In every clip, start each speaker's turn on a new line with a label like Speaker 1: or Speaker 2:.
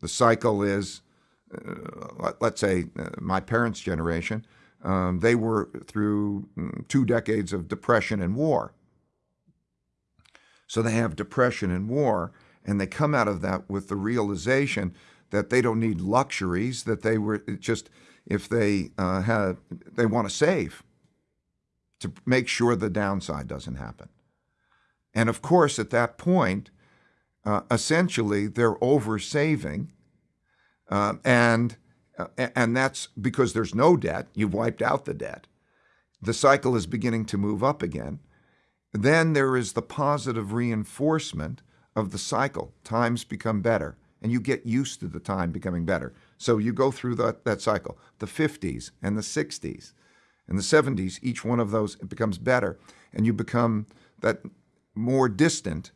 Speaker 1: The cycle is, uh, let's say, uh, my parents' generation, um, they were through mm, two decades of depression and war. So they have depression and war, and they come out of that with the realization that they don't need luxuries, that they were just, if they uh, have, they want to save to make sure the downside doesn't happen. And of course, at that point, uh, essentially they're over saving, uh, and uh, and that's because there's no debt. You've wiped out the debt. The cycle is beginning to move up again. Then there is the positive reinforcement of the cycle. Times become better, and you get used to the time becoming better. So you go through that, that cycle. The 50s and the 60s and the 70s, each one of those becomes better, and you become that more distant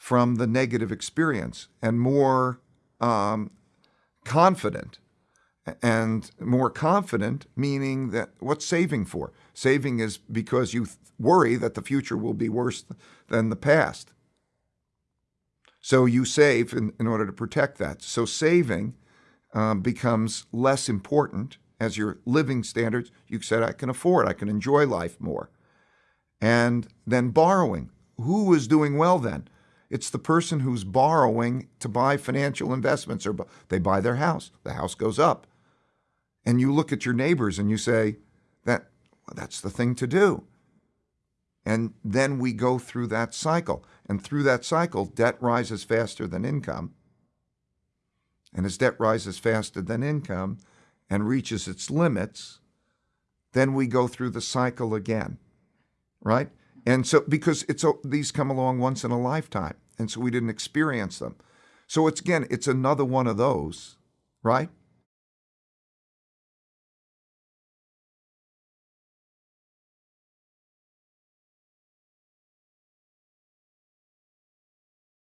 Speaker 1: from the negative experience and more um, confident. And more confident, meaning that what's saving for? Saving is because you worry that the future will be worse than the past. So you save in, in order to protect that. So saving um, becomes less important as your living standards. You said, I can afford, I can enjoy life more. And then borrowing. Who is doing well then? It's the person who's borrowing to buy financial investments or they buy their house. The house goes up. And you look at your neighbors and you say, that well, that's the thing to do. And then we go through that cycle. And through that cycle, debt rises faster than income. And as debt rises faster than income and reaches its limits, then we go through the cycle again, right? And so, because it's these come along once in a lifetime, and so we didn't experience them. So it's again, it's another one of those, right?